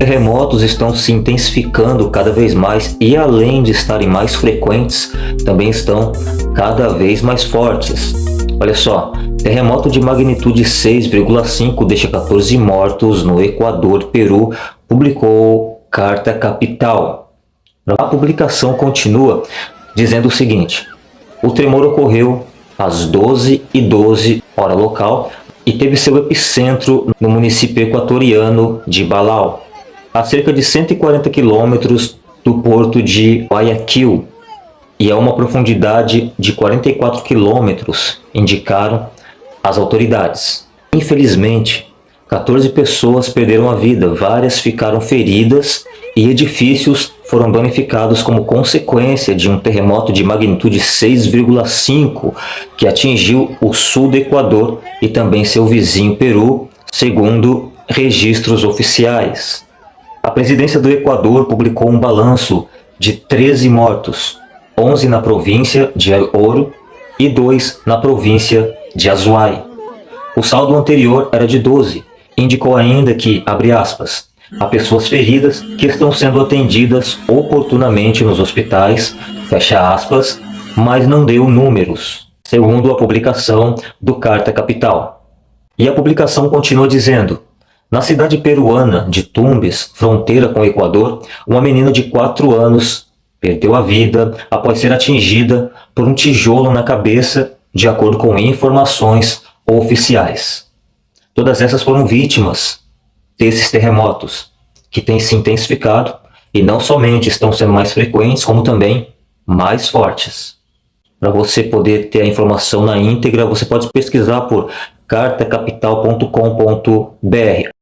Terremotos estão se intensificando cada vez mais e além de estarem mais frequentes, também estão cada vez mais fortes. Olha só, terremoto de magnitude 6,5 deixa 14 mortos no Equador, Peru, publicou Carta Capital. A publicação continua dizendo o seguinte, o tremor ocorreu às 12 e 12 hora local e teve seu epicentro no município equatoriano de Balau a cerca de 140 quilômetros do porto de Guayaquil e a uma profundidade de 44 quilômetros, indicaram as autoridades. Infelizmente, 14 pessoas perderam a vida, várias ficaram feridas e edifícios foram danificados como consequência de um terremoto de magnitude 6,5 que atingiu o sul do Equador e também seu vizinho Peru, segundo registros oficiais. A presidência do Equador publicou um balanço de 13 mortos, 11 na província de El Oro e 2 na província de Azuay. O saldo anterior era de 12. Indicou ainda que, abre aspas, há pessoas feridas que estão sendo atendidas oportunamente nos hospitais, fecha aspas, mas não deu números, segundo a publicação do Carta Capital. E a publicação continua dizendo, na cidade peruana de Tumbes, fronteira com o Equador, uma menina de 4 anos perdeu a vida após ser atingida por um tijolo na cabeça, de acordo com informações oficiais. Todas essas foram vítimas desses terremotos, que têm se intensificado e não somente estão sendo mais frequentes, como também mais fortes. Para você poder ter a informação na íntegra, você pode pesquisar por cartacapital.com.br.